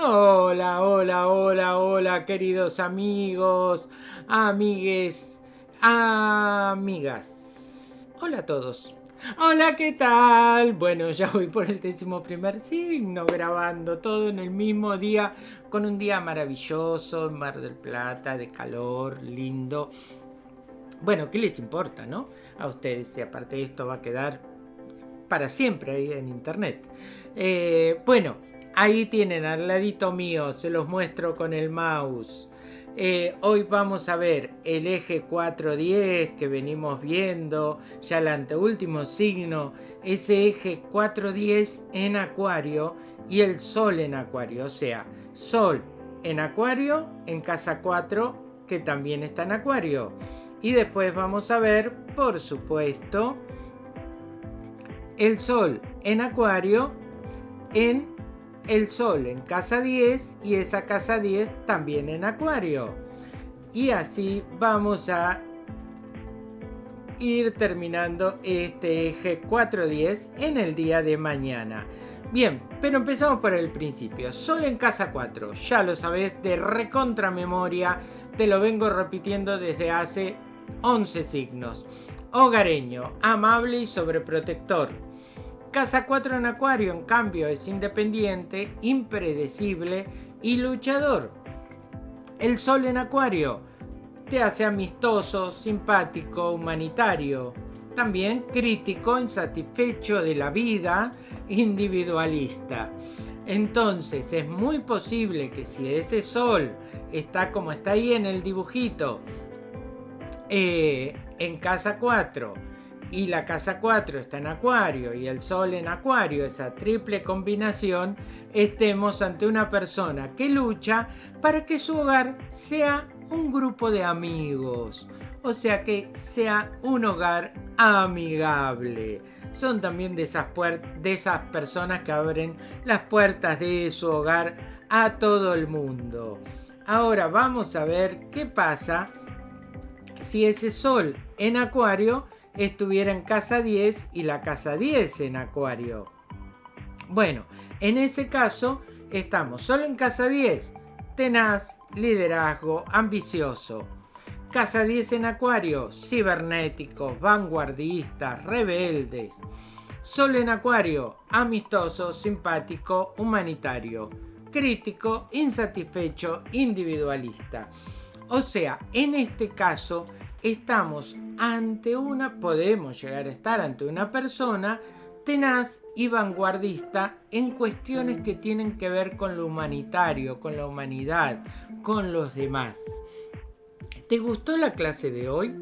Hola, hola, hola, hola, queridos amigos, amigues, amigas. Hola a todos. Hola, ¿qué tal? Bueno, ya voy por el décimo primer signo grabando todo en el mismo día, con un día maravilloso en Mar del Plata, de calor, lindo. Bueno, ¿qué les importa, no? A ustedes, si aparte esto va a quedar para siempre ahí en internet. Eh, bueno, Ahí tienen al ladito mío, se los muestro con el mouse. Eh, hoy vamos a ver el eje 410 que venimos viendo, ya el anteúltimo signo, ese eje 410 en acuario y el sol en acuario, o sea, sol en acuario en casa 4 que también está en acuario. Y después vamos a ver, por supuesto, el sol en acuario en el Sol en casa 10 y esa casa 10 también en Acuario. Y así vamos a ir terminando este eje 410 en el día de mañana. Bien, pero empezamos por el principio. Sol en casa 4, ya lo sabes de recontra memoria, te lo vengo repitiendo desde hace 11 signos. Hogareño, amable y sobreprotector Casa 4 en Acuario, en cambio, es independiente, impredecible y luchador. El Sol en Acuario te hace amistoso, simpático, humanitario. También crítico, insatisfecho de la vida, individualista. Entonces es muy posible que si ese Sol está como está ahí en el dibujito, eh, en casa 4, y la casa 4 está en acuario y el sol en acuario, esa triple combinación, estemos ante una persona que lucha para que su hogar sea un grupo de amigos. O sea que sea un hogar amigable. Son también de esas, de esas personas que abren las puertas de su hogar a todo el mundo. Ahora vamos a ver qué pasa si ese sol en acuario estuviera en casa 10 y la casa 10 en acuario. Bueno, en ese caso estamos solo en casa 10, tenaz, liderazgo, ambicioso. Casa 10 en acuario, cibernéticos, vanguardistas, rebeldes. Solo en acuario, amistoso, simpático, humanitario, crítico, insatisfecho, individualista. O sea, en este caso estamos ante una, podemos llegar a estar ante una persona tenaz y vanguardista en cuestiones que tienen que ver con lo humanitario, con la humanidad, con los demás. ¿Te gustó la clase de hoy?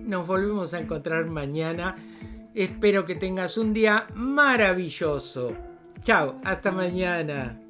Nos volvemos a encontrar mañana. Espero que tengas un día maravilloso. Chao, hasta mañana.